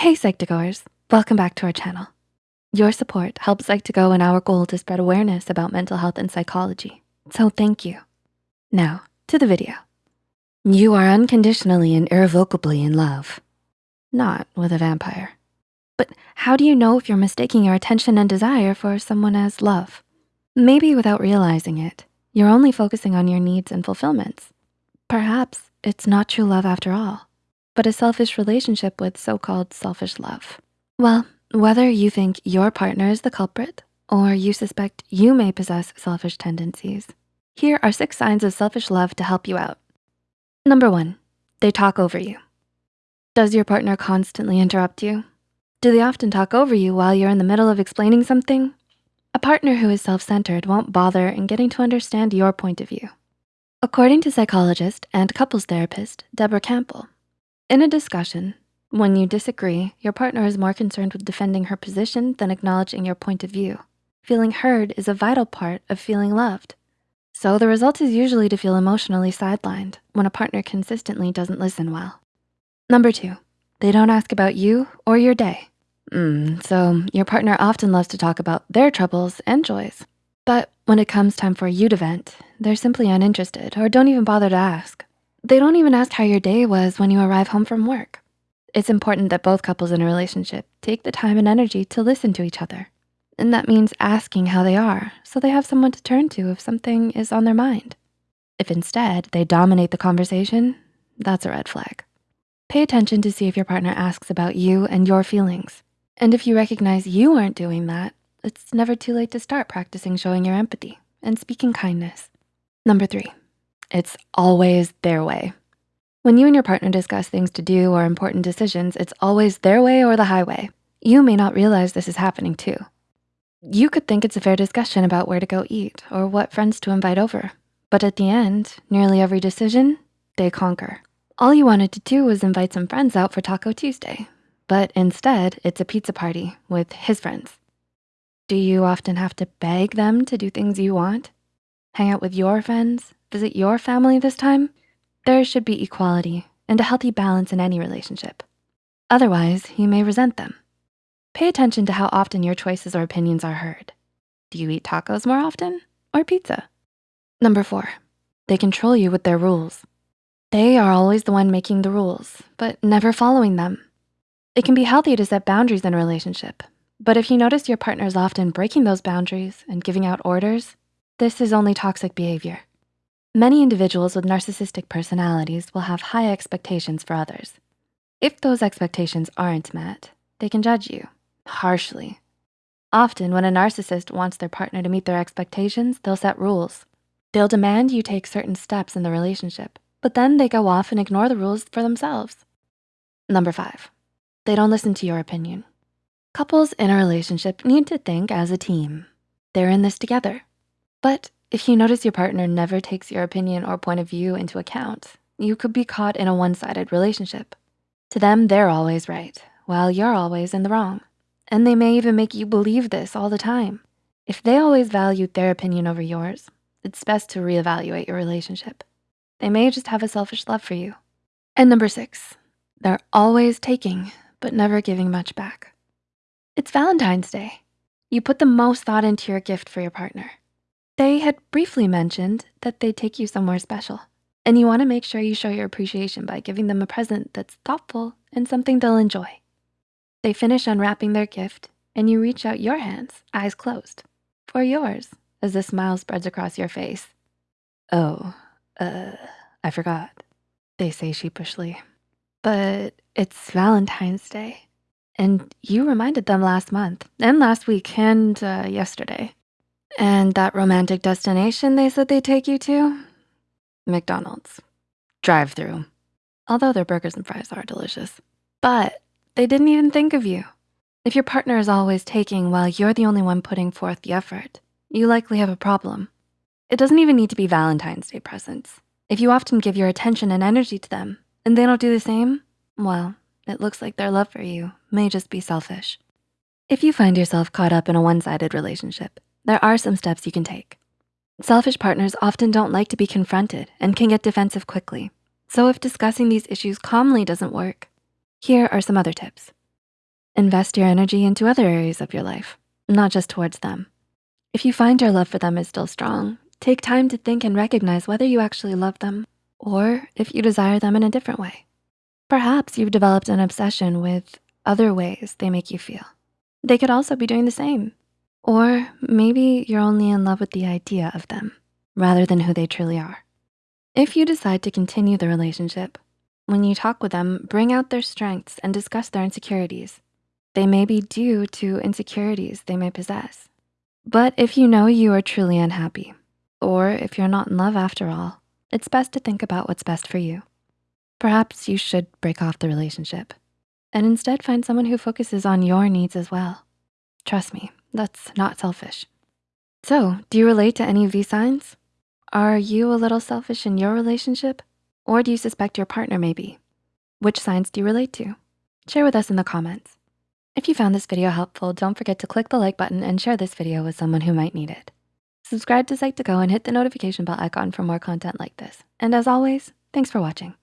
Hey Psych2Goers, welcome back to our channel. Your support helps Psych2Go in our goal to spread awareness about mental health and psychology, so thank you. Now, to the video. You are unconditionally and irrevocably in love. Not with a vampire. But how do you know if you're mistaking your attention and desire for someone as love? Maybe without realizing it, you're only focusing on your needs and fulfillments. Perhaps it's not true love after all but a selfish relationship with so-called selfish love. Well, whether you think your partner is the culprit or you suspect you may possess selfish tendencies, here are six signs of selfish love to help you out. Number one, they talk over you. Does your partner constantly interrupt you? Do they often talk over you while you're in the middle of explaining something? A partner who is self-centered won't bother in getting to understand your point of view. According to psychologist and couples therapist, Deborah Campbell, in a discussion, when you disagree, your partner is more concerned with defending her position than acknowledging your point of view. Feeling heard is a vital part of feeling loved. So the result is usually to feel emotionally sidelined when a partner consistently doesn't listen well. Number two, they don't ask about you or your day. Mm, so your partner often loves to talk about their troubles and joys. But when it comes time for you to vent, they're simply uninterested or don't even bother to ask. They don't even ask how your day was when you arrive home from work. It's important that both couples in a relationship take the time and energy to listen to each other. And that means asking how they are so they have someone to turn to if something is on their mind. If instead they dominate the conversation, that's a red flag. Pay attention to see if your partner asks about you and your feelings. And if you recognize you aren't doing that, it's never too late to start practicing showing your empathy and speaking kindness. Number three, it's always their way. When you and your partner discuss things to do or important decisions, it's always their way or the highway. You may not realize this is happening too. You could think it's a fair discussion about where to go eat or what friends to invite over. But at the end, nearly every decision, they conquer. All you wanted to do was invite some friends out for Taco Tuesday, but instead it's a pizza party with his friends. Do you often have to beg them to do things you want? Hang out with your friends visit your family this time, there should be equality and a healthy balance in any relationship. Otherwise, you may resent them. Pay attention to how often your choices or opinions are heard. Do you eat tacos more often or pizza? Number four, they control you with their rules. They are always the one making the rules, but never following them. It can be healthy to set boundaries in a relationship, but if you notice your partner is often breaking those boundaries and giving out orders, this is only toxic behavior. Many individuals with narcissistic personalities will have high expectations for others. If those expectations aren't met, they can judge you harshly. Often when a narcissist wants their partner to meet their expectations, they'll set rules. They'll demand you take certain steps in the relationship, but then they go off and ignore the rules for themselves. Number five, they don't listen to your opinion. Couples in a relationship need to think as a team. They're in this together. But if you notice your partner never takes your opinion or point of view into account, you could be caught in a one-sided relationship. To them, they're always right, while you're always in the wrong. And they may even make you believe this all the time. If they always valued their opinion over yours, it's best to reevaluate your relationship. They may just have a selfish love for you. And number six, they're always taking, but never giving much back. It's Valentine's Day. You put the most thought into your gift for your partner. They had briefly mentioned that they'd take you somewhere special, and you wanna make sure you show your appreciation by giving them a present that's thoughtful and something they'll enjoy. They finish unwrapping their gift, and you reach out your hands, eyes closed, for yours as a smile spreads across your face. Oh, uh, I forgot, they say sheepishly. But it's Valentine's Day, and you reminded them last month, and last week, and uh, yesterday. And that romantic destination they said they'd take you to? McDonald's. Drive through. Although their burgers and fries are delicious. But they didn't even think of you. If your partner is always taking while you're the only one putting forth the effort, you likely have a problem. It doesn't even need to be Valentine's Day presents. If you often give your attention and energy to them and they don't do the same, well, it looks like their love for you may just be selfish. If you find yourself caught up in a one-sided relationship, there are some steps you can take. Selfish partners often don't like to be confronted and can get defensive quickly. So if discussing these issues calmly doesn't work, here are some other tips. Invest your energy into other areas of your life, not just towards them. If you find your love for them is still strong, take time to think and recognize whether you actually love them or if you desire them in a different way. Perhaps you've developed an obsession with other ways they make you feel. They could also be doing the same. Or maybe you're only in love with the idea of them rather than who they truly are. If you decide to continue the relationship, when you talk with them, bring out their strengths and discuss their insecurities. They may be due to insecurities they may possess. But if you know you are truly unhappy, or if you're not in love after all, it's best to think about what's best for you. Perhaps you should break off the relationship and instead find someone who focuses on your needs as well. Trust me, that's not selfish. So, do you relate to any of these signs? Are you a little selfish in your relationship? Or do you suspect your partner may be? Which signs do you relate to? Share with us in the comments. If you found this video helpful, don't forget to click the like button and share this video with someone who might need it. Subscribe to Psych2Go and hit the notification bell icon for more content like this. And as always, thanks for watching.